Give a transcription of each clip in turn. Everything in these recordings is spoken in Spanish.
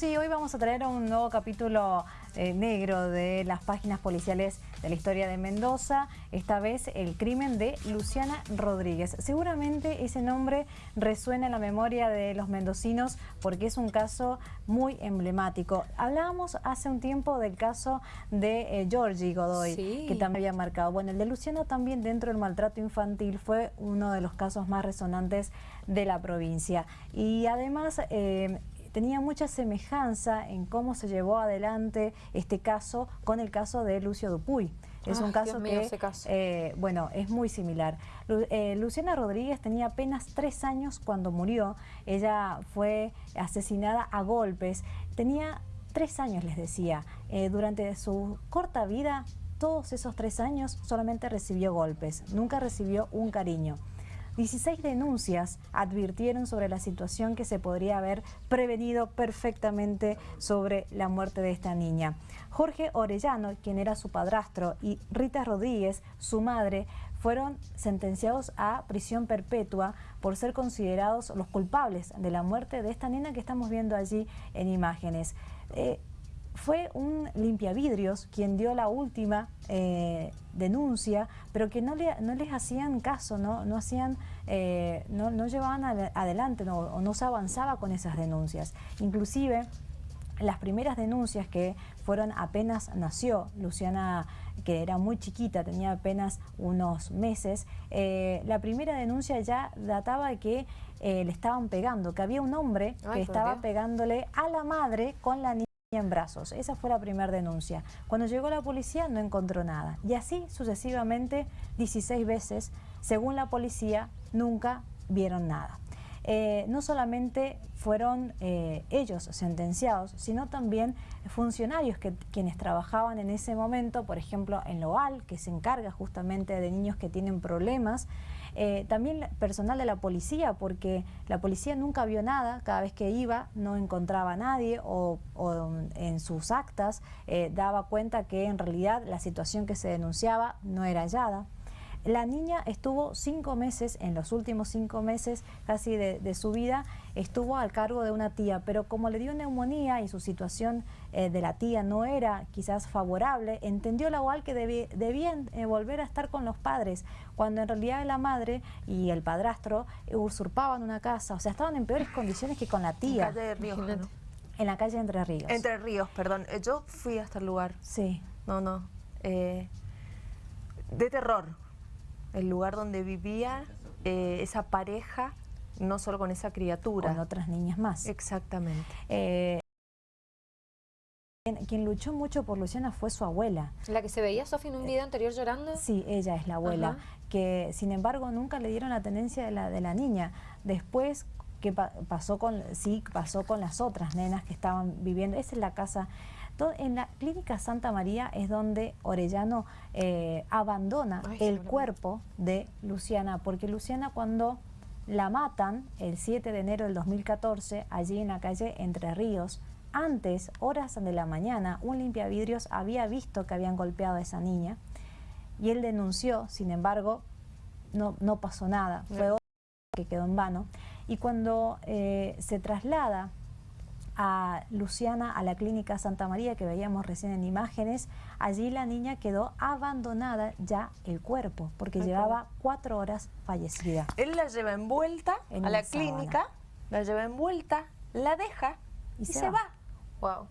Sí, hoy vamos a traer un nuevo capítulo eh, negro de las páginas policiales de la historia de Mendoza, esta vez el crimen de Luciana Rodríguez. Seguramente ese nombre resuena en la memoria de los mendocinos porque es un caso muy emblemático. Hablábamos hace un tiempo del caso de eh, Georgie Godoy, que también había marcado. Bueno, el de Luciana también dentro del maltrato infantil fue uno de los casos más resonantes de la provincia. Y además... Eh, tenía mucha semejanza en cómo se llevó adelante este caso con el caso de Lucio Dupuy. Es un caso que, eh, bueno, es muy similar. Eh, Luciana Rodríguez tenía apenas tres años cuando murió. Ella fue asesinada a golpes. Tenía tres años, les decía. Eh, durante su corta vida, todos esos tres años solamente recibió golpes. Nunca recibió un cariño. 16 denuncias advirtieron sobre la situación que se podría haber prevenido perfectamente sobre la muerte de esta niña. Jorge Orellano, quien era su padrastro, y Rita Rodríguez, su madre, fueron sentenciados a prisión perpetua por ser considerados los culpables de la muerte de esta niña que estamos viendo allí en imágenes. Eh, fue un limpiavidrios quien dio la última eh, denuncia, pero que no, le, no les hacían caso, no, no, hacían, eh, no, no, llevaban adelante no, o no se avanzaba con esas denuncias. Inclusive las primeras denuncias que fueron apenas nació, Luciana que era muy chiquita, tenía apenas unos meses, eh, la primera denuncia ya databa de que le estaban pegando, que había un hombre que estaba pegándole a la madre con la niña en brazos. Esa fue la primera denuncia. Cuando llegó la policía no encontró nada. Y así sucesivamente 16 veces, según la policía, nunca vieron nada. Eh, no solamente fueron eh, ellos sentenciados, sino también funcionarios que quienes trabajaban en ese momento, por ejemplo en Loal, que se encarga justamente de niños que tienen problemas, eh, también personal de la policía, porque la policía nunca vio nada, cada vez que iba no encontraba a nadie o, en sus actas daba cuenta que en realidad la situación que se denunciaba no era hallada. La niña estuvo cinco meses, en los últimos cinco meses casi de, su vida, estuvo al cargo de una tía, pero como le dio neumonía y su situación eh, de la tía no era quizás favorable, entendió la UAL que debían eh, volver a estar con los padres, cuando en realidad la madre y el padrastro usurpaban una casa, o sea, estaban en peores condiciones que con la tía. En, calle de Ríos, en la calle Entre Ríos. Entre Ríos, perdón. Eh, yo fui hasta el lugar. Sí. No, no. de terror el lugar donde vivía eh, esa pareja, no solo con esa criatura. Con otras niñas más. Exactamente. Eh, quien, luchó mucho por Luciana fue su abuela. ¿La que se veía, Sofía, en un video anterior llorando? Sí, ella es la abuela, que sin embargo nunca le dieron la tenencia de la, de la niña. Después, que pasó con, sí, pasó con las otras nenas que estaban viviendo, esa es la casa en la clínica Santa María es donde Orellano eh, abandona el cuerpo de Luciana, porque Luciana cuando la matan el 7 de enero del 2014, allí en la calle Entre Ríos, antes, horas de la mañana, un limpiavidrios había visto que habían golpeado a esa niña y él denunció, sin embargo, no, no pasó nada, fue que quedó en vano. Y cuando eh, se traslada a Luciana a la clínica Santa María que veíamos recién en imágenes, allí la niña quedó abandonada ya el cuerpo porque llevaba cuatro horas fallecida. Él la lleva envuelta a la clínica, la lleva envuelta, la deja y, se, va. Wow.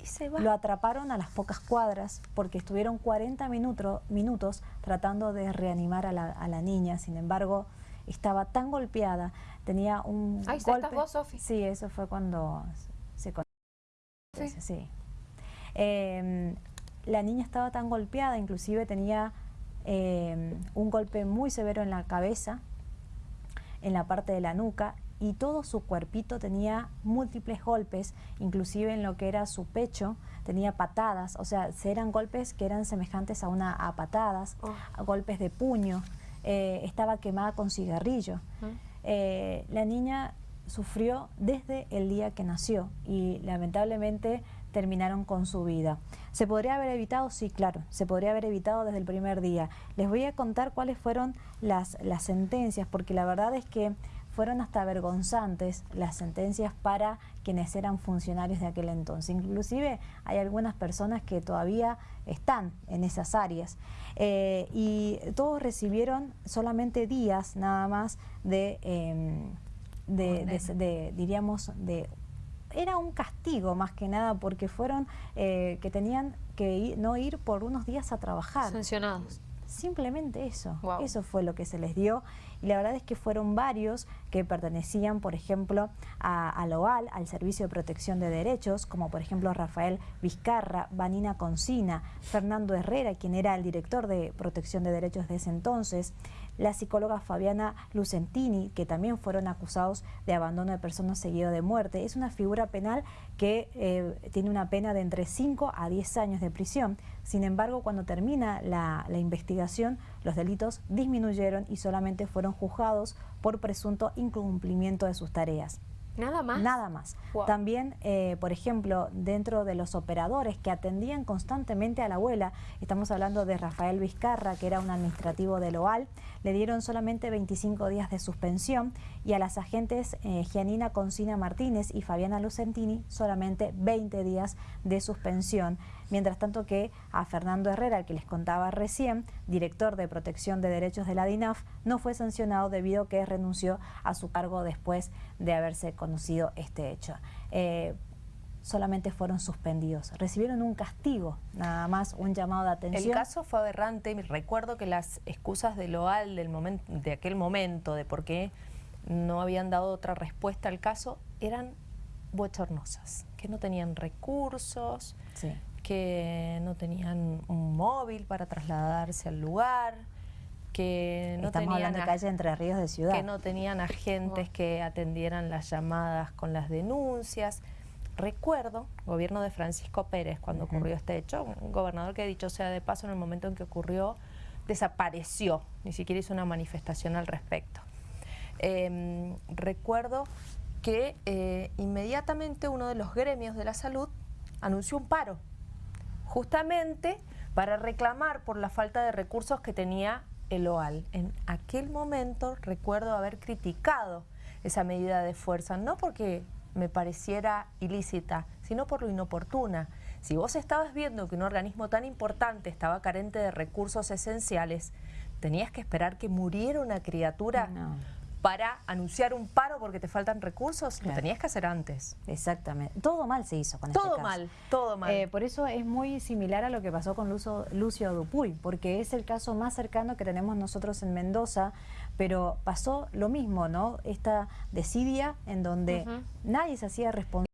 Y se va. Lo atraparon a las pocas cuadras porque estuvieron 40 minutos, minutos tratando de reanimar a la, a la niña, sin embargo estaba tan golpeada, tenía un Ahí golpe. ¿estás vos, Sofi? Sí, eso fue cuando se Sí. sí. Em, la niña estaba tan golpeada, inclusive tenía em, un golpe muy severo en la cabeza, en la parte de la nuca, y todo su cuerpito tenía múltiples golpes, inclusive en lo que era su pecho, tenía patadas, o sea, eran golpes que eran semejantes a una a patadas, oh. a golpes de puño. Eh, estaba quemada con cigarrillo. Eh, la niña sufrió desde el día que nació y lamentablemente terminaron con su vida. ¿Se podría haber evitado? Sí, claro, se podría haber evitado desde el primer día. Les voy a contar cuáles fueron las, las sentencias, porque la verdad es que fueron hasta vergonzantes las sentencias para quienes eran funcionarios de aquel entonces. Inclusive hay algunas personas que todavía están en esas áreas eh, y todos recibieron solamente días nada más de, em, de, diríamos, de era un castigo más que nada porque fueron eh, que tenían que no ir por unos días a trabajar. Sancionados. Simplemente eso, eso fue lo que se les dio. Y la verdad es que fueron varios que pertenecían, por ejemplo, a, a OAL, al Servicio de Protección de Derechos, como por ejemplo Rafael Vizcarra, Vanina Concina, Fernando Herrera, quien era el director de Protección de Derechos de ese entonces, la psicóloga Fabiana Lucentini, que también fueron acusados de abandono de personas seguido de muerte. Es una figura penal que eh, tiene una pena de entre 5 a 10 años de prisión. Sin embargo, cuando termina la, investigación, los delitos disminuyeron y solamente fueron juzgados por presunto incumplimiento de sus tareas. ¿Nada más? Nada más. También, eh, por ejemplo, dentro de los operadores que atendían constantemente a la abuela, estamos hablando de Rafael Vizcarra, que era un administrativo de Loal, le dieron solamente 25 días de suspensión y a las agentes eh, Gianina Concina Martínez y Fabiana Lucentini solamente 20 días de suspensión. Mientras tanto que a Fernando Herrera, el que les contaba recién, director de protección de derechos de la DINAF, no fue sancionado debido a que renunció a su cargo después de haberse conocido este hecho. Eh, solamente fueron suspendidos. Recibieron un castigo, nada más un llamado de atención. El caso fue aberrante. Recuerdo que las excusas de Loal del momento, de aquel momento, de por qué no habían dado otra respuesta al caso, eran bochornosas, que no tenían recursos, que no tenían un móvil para trasladarse al lugar, que no Estamos tenían hablando de calle Entre Ríos de Ciudad. Que no tenían agentes que atendieran las llamadas con las denuncias. Recuerdo, gobierno de Francisco Pérez, cuando ocurrió este hecho, un gobernador que dicho sea de paso, en el momento en que ocurrió, desapareció, ni siquiera hizo una manifestación al respecto. Em, recuerdo que eh, inmediatamente uno de los gremios de la salud anunció un paro, justamente para reclamar por la falta de recursos que tenía el OAL. En aquel momento recuerdo haber criticado esa medida de fuerza, no porque me pareciera ilícita, sino por lo inoportuna. Si vos estabas viendo que un organismo tan importante estaba carente de recursos esenciales, tenías que esperar que muriera una criatura para anunciar un paro porque te faltan recursos, lo tenías que hacer antes. Exactamente. Todo mal se hizo con todo este caso. mal, todo mal. Eh, por eso es muy similar a lo que pasó con Lucio, Lucio Dupuy, porque es el caso más cercano que tenemos nosotros en Mendoza, pero pasó lo mismo, ¿no? Esta desidia en donde nadie se hacía responsable.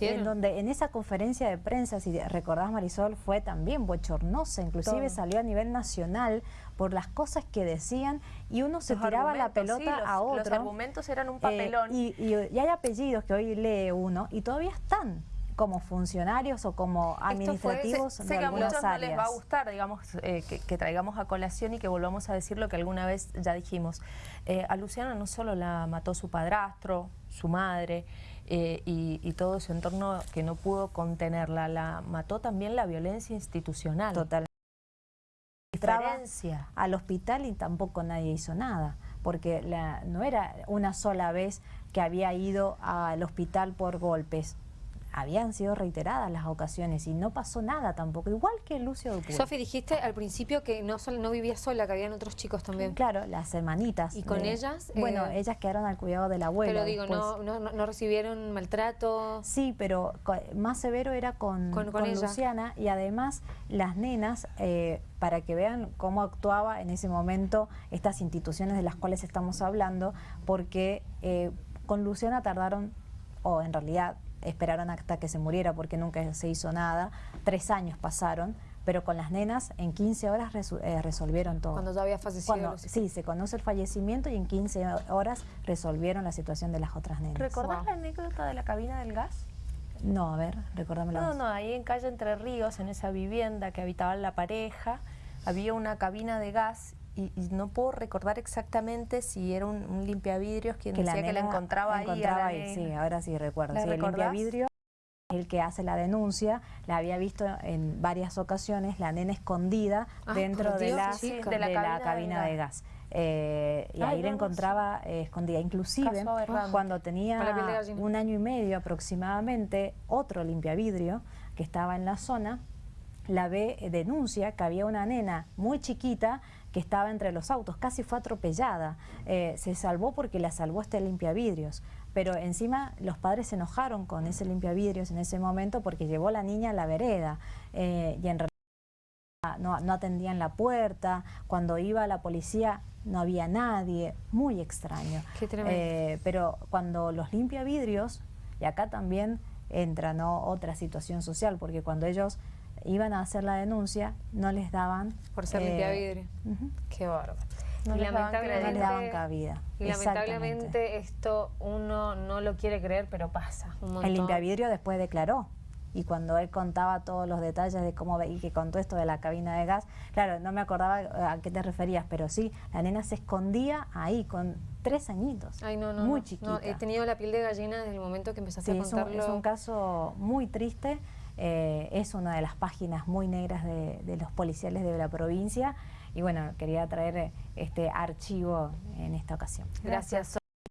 En donde en esa conferencia de prensa, si recordás Marisol, fue también bochornosa, inclusive salió a nivel nacional por las cosas que decían y uno se tiraba la pelota a otro. Los argumentos eran un papelón. Eh, y, hay apellidos que hoy lee uno y todavía están como funcionarios o como administrativos sé, que a muchos no les va a gustar, digamos, eh, que, traigamos a colación y que volvamos a decir lo que alguna vez ya dijimos. Eh, a Luciana no solo la mató su padrastro, su madre, eh, y, todo su entorno que no pudo contenerla. La mató también la violencia institucional. Total. Diferencia. Al hospital y tampoco nadie hizo nada, porque la, no era una sola vez que había ido al hospital por golpes habían sido reiteradas las ocasiones y no pasó nada tampoco, igual que Lucio Dupuy. Sofi, dijiste al principio que no, no vivía sola, que habían otros chicos también. Claro, las hermanitas. ¿Y con ellas? Bueno, eh, ellas quedaron al cuidado de la abuela. Pero digo, no, no, no, recibieron maltrato? Sí, pero más severo era con, con, Luciana y además las nenas, eh, para que vean cómo actuaba en ese momento estas instituciones de las cuales estamos hablando, porque eh, con Luciana tardaron, o en realidad esperaron hasta que se muriera porque nunca se hizo nada, tres años pasaron, pero con las nenas en 15 horas eh, resolvieron todo. Cuando ya había fallecido. sí, se conoce el fallecimiento y en 15 horas resolvieron la situación de las otras nenas. ¿Recordás la anécdota de la cabina del gas? No, a ver, recordámela. No, no, ahí en calle Entre Ríos, en esa vivienda que habitaba la pareja, había una cabina de gas y, no puedo recordar exactamente si era un, limpiavidrios quien decía que la encontraba, ahí. sí, ahora sí recuerdo. Sí, el limpiavidrio el que hace la denuncia, la había visto en varias ocasiones, la nena escondida ah, dentro de, la, de, la, cabina, de gas. eh, y Ay, ahí la no, encontraba eh, escondida. Inclusive, cuando la tenía un año y medio aproximadamente, otro limpiavidrio que estaba en la zona, la ve, eh, denuncia que había una nena muy chiquita que estaba entre los autos, casi fue atropellada. Eh, se salvó porque la salvó este limpiavidrios. Pero encima los padres se enojaron con ese limpiavidrios en ese momento porque llevó a la niña a la vereda. eh, y en realidad no, no atendían la puerta, cuando iba la policía no había nadie, muy extraño. Qué tremendo. Eh, pero cuando los limpia vidrios, y acá también entra ¿no? otra situación social, porque cuando ellos iban a hacer la denuncia, no les daban... Por ser limpiavidrio. ujú, Qué bárbaro. No Y les daban no les daban cabida. y lamentablemente esto uno no lo quiere creer, pero pasa un montón. El limpiavidrio después declaró. Y cuando él contaba todos los detalles de cómo y que contó esto de la cabina de gas, claro, no me acordaba eh, a qué te referías, pero sí, la nena se escondía ahí con tres añitos. Ay, no, no. Muy no, chiquita. no, he tenido la piel de gallina desde el momento que empezaste Sí, a es un, contarlo. es un caso muy triste. Eh, es una de las páginas muy negras de, de los policiales de la provincia. Y bueno, quería traer eh, este archivo en esta ocasión. Gracias.